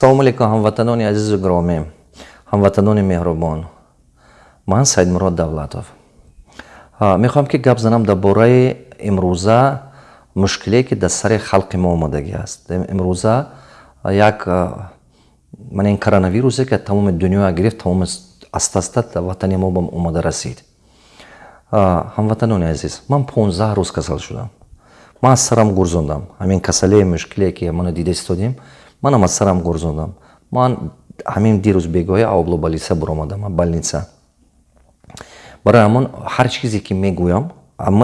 салому алейкум ҳамватанони азизу гиромӣ ҳамватанони меҳрубон. Ман саидмурод давлатов. Мехоҳам ки гап занам дар бораи имрӯза мушкиле ки дар сари халқи мо омадагӣ аст. Имрӯза як ман ин коронавирусе ки тамоми дунё гирифт тамоми аста аста дар ватани мо ба омада расид. Ҳамватанони азиз ман понздаҳ рӯз касал шудам. Ман аз сарам гурзондам. Ҳамин касале мушкиле ки мано дида истодем манам аз сарам гурзондам. Ман ҳамин дирӯз бегоҳи авлобалиса буромадам балница. Барои ҳамон ҳар чизе ки мегӯям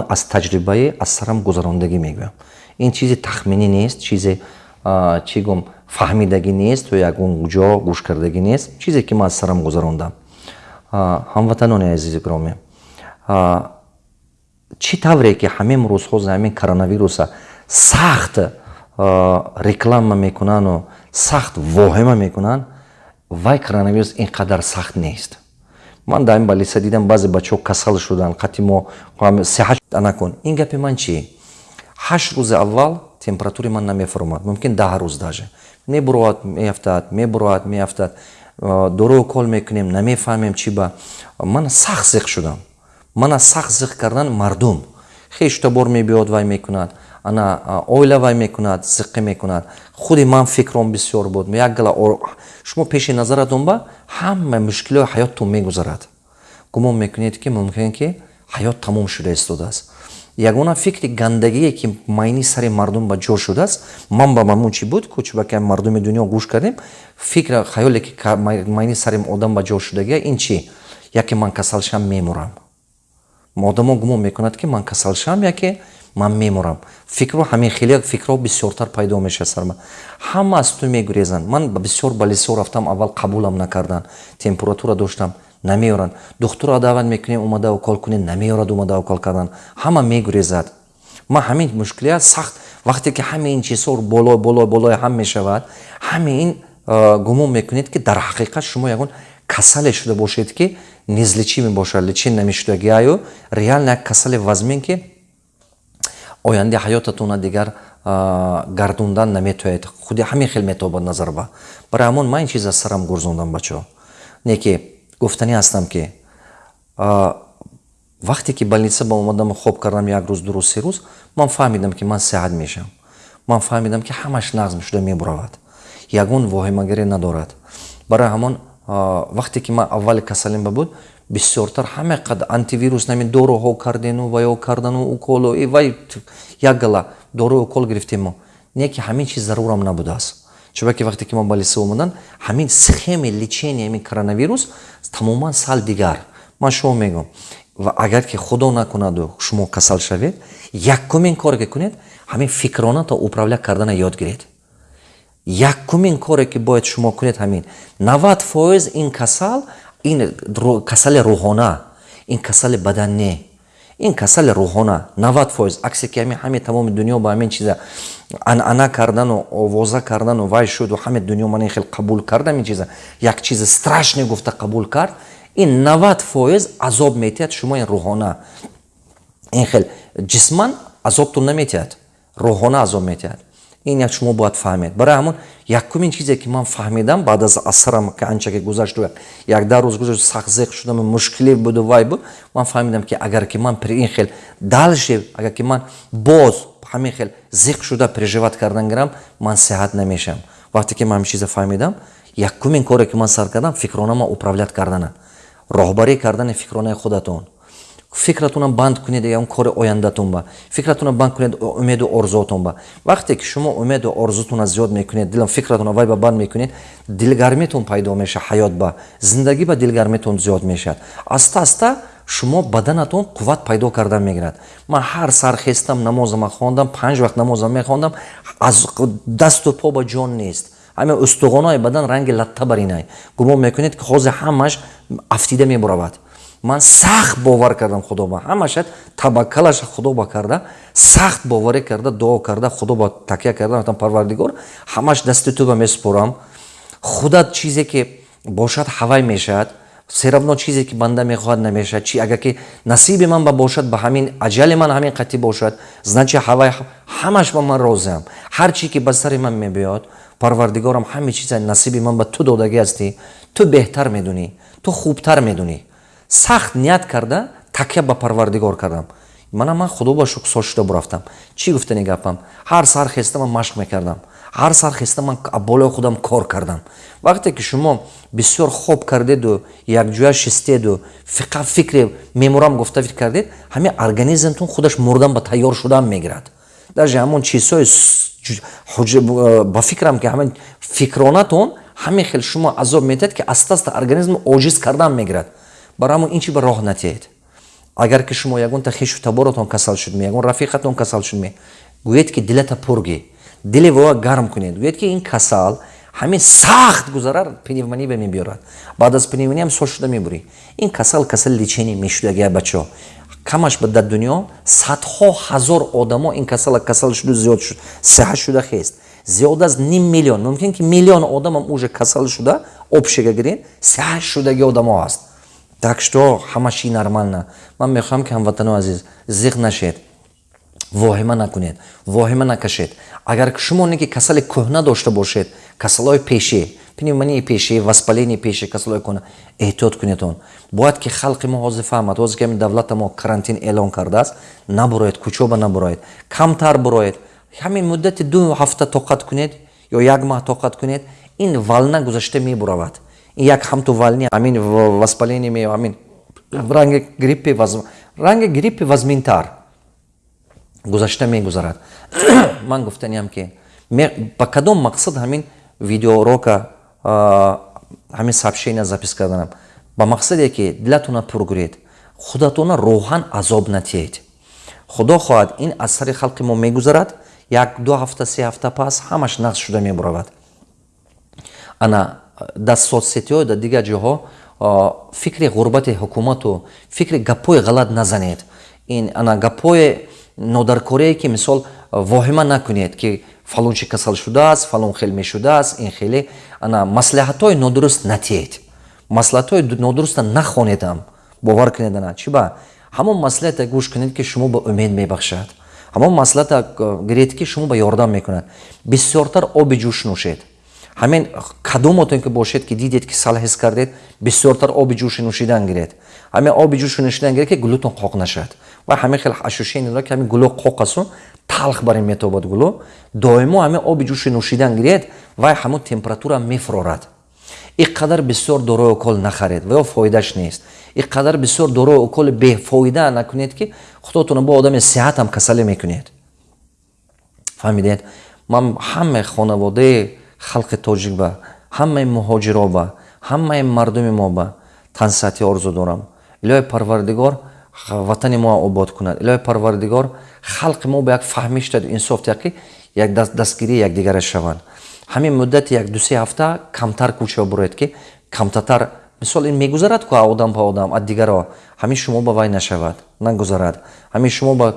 аз таҷрибаи аз сарам гузарондагӣ мегӯям. Ин чизи тахминӣ нест чизе чӣ гум фаҳмидагӣ нест ё ягон ҷо гӯшкардагӣ нест. Чизе ки ман аз сарам гузарондам. Ҳамватанони азизи гиромӣ чӣ тавре ки ҳамин рӯзҳо за ҳамин коронавируса сахт реклама мекунану сахт воҳима мекунанд вай коронавирус ин қадар сахт нест. Ман дар ин балиса дидам баъзе бачаҳо касал шуданд қати мо сеҳат накун ин гапи ман чи ҳашт рӯзи аввал температури ман намефурмад мумкин даҳ рӯз даже мебуроад меафтад мебуроад меафтад. Дору укол мекунем намефаҳмем чӣ ба. Ман сахт зиқ шудам. Ман аз сахт зиқ кардан мардум. Хештабор мебиёд вай мекунад ана оила вай мекунад зиққӣ мекунад. Худи ман фикром бисёр буд. Як гала шумо пеши назаратон ба ҳама мушкилои ҳаёттон мегузарад. Гумон мекунед ки мумкин ки ҳаёт тамом шуда истодааст. Ягона фикри гандагие ки майни сари мардум ба ҷо шудааст ман ба мамун чи буд? Кучбаки мардуми дунё гӯш кардем. Фикр хаёле ки майни сари одам ба ҷо шудагия ин чи яке ман касал шам мемурам одамо гумон мекунад ки ман касал шам яке ман мемурам фикру ҳамин хеле фикрҳо бисёртар пайдо мешавад сар ман ҳама аз ту мегурезанд ман бисёр ба лисо рафтам аввал қабулам накарданд температура доштам намеёранд духтуро даъват мекунем омада укол кунед намеёрад омада укол кардан. Ҳама мегурезад. Ман ҳамин мушкилия сахт вақте ки ҳама ин чизҳо боло боло болои ҳам мешавад ҳама ин гумон мекунед ки дар ҳақиқат шумо ягон касале шуда бошед ки низличӣ мебошад. Личин намешудагиаю реально як касали вазмин ки оянди ҳаётатона дигар гардондан наметавонед худи ҳамин хел метобад назар ба. Барои ҳамон ман ин чиз аз сарам гурзондам бачаҳо. Не ки гуфтанӣ ҳастам ки вақте ки балница ба омадам хоб кардам як рӯз дурӯз се рӯз ман фаҳмидам ки ман сеҳат мешавам ман фаҳмидам ки ҳамаш нағз шуда мебуравад. Ягон воҳимагаре надорад. Барои ҳамон вақте ки ман аввали касалим ба буд бисёртар ҳама қад антивирус нами доруҳо кардену ваё кардану уколу вай як гала дору укол гирифтему не ки ҳамин чиз зарурам набудааст чуба ки вақте ки мо ба лиса омадан ҳамин схеми лечения ҳамин коронавирус тамоман сал дигар. Ман шумо мегӯм ва агар ки худо накунаду шумо касал шавед якумин коре ки кунед ҳамин фикроната управля кардана ёд гиред якумин коре ки бояд шумо кунед ҳамин. Навад фоиз ин касал ин касали рӯҳона ин касали бадан не ин касали рӯҳона. Навад фоиз. Аксе ки ҳамин ҳамин тамоми дунё ба ҳамин чиза анъана кардану овоза кардану вай шуду ҳамин дунё ман ин хел қабул кардам ин чиза. Як чизи страшне гуфта қабул кард. Ин навад фоиз азоб метиҳад шумо ин рӯҳона. Ин хел ҷисман азобтон наметиҳад. Рӯҳона азоб метиҳад ин як шумо бояд фаҳмед. Барои ҳамон якумин чизе ки ман фаҳмидам баъд аз асарам анча ки гузашту як дар рӯз гузашт сахзеқ шудам мушкиле буду вай буд ман фаҳмидам ки агар ки ман ин хел далше агар ки ман боз ҳамин хел зиқ шуда преживат кардан гирам ман сеҳат намешавам вақте ки ман ҳамин чиза фаҳмидам якумин коре ки ман сар кардам фикронама управлят кардана. Роҳбарӣ кардани фикронаи худатон фикратонам банд кунед ягон кори ояндатон ба. Фикратонам банд кунед умеду орзуотон ба. Вақте ки шумо умеду орзутона зиёд мекунед дилам фикратона вай ба банд мекунед дилгармитон пайдо меша ҳаёт ба. Зиндагӣ ба дилгармитон зиёд мешавад. Аста аста шумо баданатон қувват пайдо кардан мегирад. Ман ҳар сар хестам намозама хондам панҷ вақт намозам мехондам аз дасту по ба ҷон нест. Ҳамин устуғонои бадан ранги латта баринай гумон мекунед ки ҳозир ҳамаш афтида мебуравад ман сахт бовар кардам худо ба. Ҳамаша табаккалаша худо ба карда сахт боварӣ карда дуо карда худо ба такя карда гуфтам парвардигор ҳамаш дасти ту ба месупорам худат чизе ки бошад ҳавай мешавад серавно чизе ки банда мехоҳад намешавад. Чи агар ки насиби ман ба бошад ба ҳамин аҷали ман ҳамин қатӣ бошад значи ҳавай ҳамаш ба ман розиам. Ҳар чи ки ба сари ман мебиёд парвардигорам ҳама чиза насиби ман ба ту додагӣ ҳастӣ ту беҳтар медунӣ ту хубтар медунӣ сахт ният карда такя ба парвардигор кардам. Мана ман худо ба шукр сол шуда бурафтам. Чӣ гуфтани гапам ҳар сар хеста ман машқ мекардам. Ҳар сар хеста ман болои худам кор кардам. Вақте ки шумо бисёр хоб кардеду якҷоя шистеду фиқа фикре меморам гуфта фикр кардед ҳамин организмтон худаш мурдан ба тайёр шудан мегирад. Даже ҳамон чизҳои ба фикрам ки ҳамин фикронатон ҳамин хел шумо азоб метиҳад ки аста аста организм оҷиз кардан мегирад барои ҳамон ин чи ба роҳ натиҳед агар ки шумо ягонта хишу таборотон касал шудме ягон рафиқатон касал шудме гӯед ки дилата пургӣ дили воа гарм кунед гӯед ки ин касал ҳамин сахт гузарад пневмония ба мебиёрад баъд аз пневмониям сол шуда мебурӣ. Ин касал касали лечени мешудагия бачаҳо камаш ба дар дунё садҳо ҳазор одамо ин касала касал шуду зиёд шуд. Сиҳат шуда хест. Зиёд аз ним миллион. Мумкин ки миллион одамам уже касал шуда обшега гирен сиҳат шудаги одамо ҳаст так что ҳамаши нормально ман мехоҳам ки ҳамватанои азиз зиқ нашед. Воҳима накунед. Воҳима накашед. Агар шумо не ки касали кӯҳна дошта бошед касалҳои пешӣ пневмонии пешӣ воспалении пешӣ касалҳои кӯҳна эҳтиёт кунедон бояд ки халқи мо ҳозир фаҳмад ҳозир ки ҳамин давлата мо карантин эълон кардааст набуроед кӯчоба набуроед камтар буроед. Ҳамин муддати ду ҳафта тоқат кунед ё як маҳ тоқат кунед ин вална гузашта мебуравад як ҳамту вални ҳамин воспаление ме ҳамин ранги гриппи ранги гриппи вазминтар. Гузашта мегузарад. Ман гуфтаниам ки ба кадом мақсад ҳамин видеорока ҳамин сообщения запис карданам. Ба мақсаде ки дилатона пургуред худатона роҳан азоб натиҳед. Худо хоҳад ин аз сари халқи мо мегузарад як ду ҳафта се ҳафта пас ҳамаш нақс шуда мебуравад. Ана дар соцсетиҳо дар дигар ҷоҳо фикри ғурбати ҳукумату фикри гапҳои ғалат назанед. Ин ана гапҳои нодаркорие ки мисол воҳима накунед ки фалон чи касал шудааст фалон хел мешудааст ин хеле ана маслиҳатҳои нодуруст натиҳед. Маслиҳатҳои нодуруста нахонедам. Бовар кунед ана чи ба? Ҳамон маслиҳата гӯш кунед ки шумо ба умед мебахшад. Ҳамон маслиҳата гиред ки шумо ба ёрдам мекунад. Бисёртар оби ҷӯш нӯшед ҳамин кадомотон ки бошед ки дидед ки сал ҳис кардед бисёртар оби ҷӯши нӯшидан гиред. Ҳамин оби ҷӯши нӯшидан гиред ки гулӯтон қоқ нашад. Ва ҳамин хел ашушени дорад ки ҳамин гулӯ қоқ асу талх бар ин метобад гулӯ доимо ҳамин оби ҷӯши нӯшидан гиред вай ҳамон температура мефурорад ин қадар бисёр дорои укол нахаред ва ё фоидаш нест. Ин қадар бисёр дорои уколи бефоида накунед ки худотона бо одами сиҳатам касале мекунед. Фаҳмидед ман ҳамаи хонаводаи халқи тоҷик ба ҳамаи муҳоҷиро ба ҳамаи мардуми мо ба тансиҳатӣ орзу дорам. Илоҳи парвардигор ватани мо обод кунад. Илоҳи парвардигор халқи мо ба як фаҳмиш даду инсоф диҳад ки як дастгирии якдигара шаванд. Ҳамин муддати як дусе ҳафта камтар кӯча буроед ки камтартар мисол ин мегузарад ку одам ба одам аз дигаро ҳамин шумо ба вай нашавад нагузарад. Ҳамин шумо ба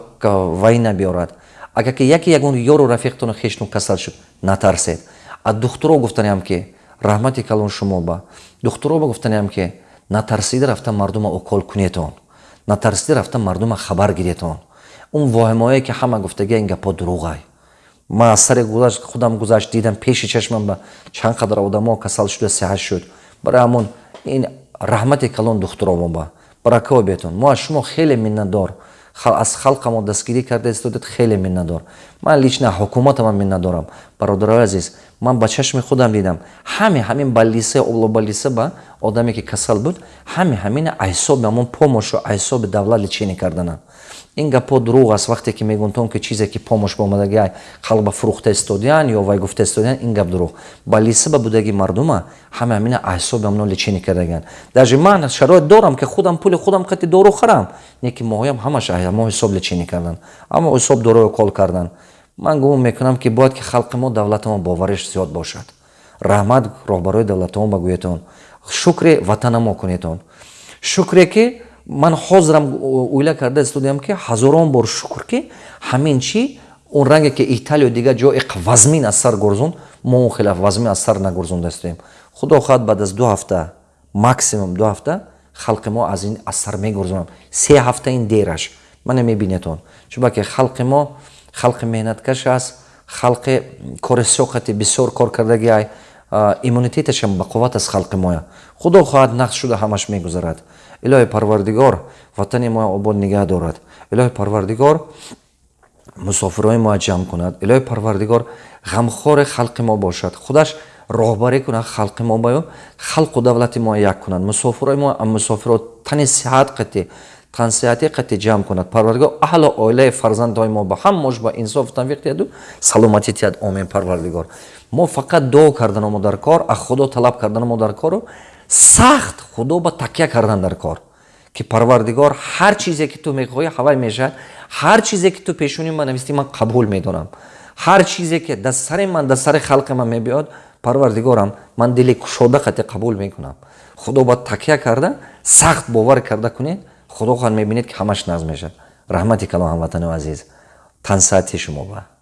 вай набиёрад. Агар ки яке ягон ёру рафиқтони хешну касал шуд натарсед аз духтуро гуфтаниам ки раҳмати калон шумо ба. Духтуро ба гуфтаниам ки натарсида рафта мардума укол кунетон. Натарсида рафта мардума хабар гиретон. Он воҳимое ки ҳама гуфтагия ин гапҳо дурӯғай. Ман аз сари гузашт худам гузашт дидам пеши чашмам ба чанд қадар одамо касал шуда сиҳат шуд. Барои ҳамон ин раҳмати калон духтуро мо ба. Баракао бетон. Мо аз шумо хеле миннатдор. Аз халқамо дастгирӣ карда истодед хеле миннатдор ман лично ҳукуматамам миннатдорам бародарои азиз ман ба чашми худам дидам. Ҳаме ҳамин ба лиса оло ба лиса ба одаме ки касал буд ҳаме ҳамина айсоби ҳамон помошу айсоби давлат личение карданам ин гапҳо дурӯғ аст. Вақте ки мегӯнтон ки чизе ки помош ба омадагиай халқ ба фурӯхта истодиян ё вай гуфта истодиян ин гап дурӯғ. Ба лиса ба будаги мардума ҳама ҳамина айсоби ҳамно личение кардагиан даже ман шароит дорам ки худам пули худам қати дору харам. Не ки моҳоям ҳамаш ҳамо ҳисоб личение кардан. Ҳамо ҳисоб дорои кол кардан ман гумон мекунам ки бояд ки халқи мо давлатамо бовариш зиёд бошад. Раҳмат роҳбарои давлатамо ба гӯетон шукре ватанамо кунетон. Шукре ки ман ҳозирам уйла карда истодиам ки ҳазорон бор шукр ки ҳамин чӣ он ранге ки италиё дигар ҷо иқ вазмин аз сар гурзонд мо он хеле вазмин аз сар нагурзонда истодем худо хоҳад баъд аз ду ҳафта максимум ду ҳафта халқи мо аз ин аз сар мегурзонам се ҳафта ин дераш. Мане мебинетон. Чунбаки халқи мо халқи меҳнаткаш аст халқи кори соқати бисёр кор кардаги ай иммунитеташам бақувват аст халқи моя. Худо хоҳад нақс шуда ҳамаш мегузарад. Илоҳи парвардигор ватани моя обод нигаҳ дорад. Илоҳи парвардигор мусофирҳои моя ҷамъ кунад. Илоҳи парвардигор ғамхори халқи мо бошад. Худаш роҳбарӣ кунад халқи мо баё халқу давлати мо як кунад. Мусофирҳои мо мусофиро тани сиҳат қати тансиҳати қати ҷамъ кунад. Парвардигор аҳлу оилаи фарзандҳои мо ба ҳаммош ба инсофу тавфиқ диҳаду саломатӣ тиҳад. Омин парвардигор. Мо фақат дуо карданамо дар кор аз худо талаб карданамо дар кору сахт худо ба такя кардан дар кор. Ки парвардигор ҳар чизе ки ту мехоҳӣ ҳавай мешавад ҳар чизе ки ту пешуни ман нависти ман қабул медонам ҳар чизе ки дастсари ман дастсари халқи ман мебиёд парвардигорам ман дили кушода қати қабул мекунам. Худо ба такя карда сахт бовар карда кунед худо хоҳад мебинед ки ҳамаш назм мешавад. Раҳмати калом ҳамватану азиз. Тансаати шумо ба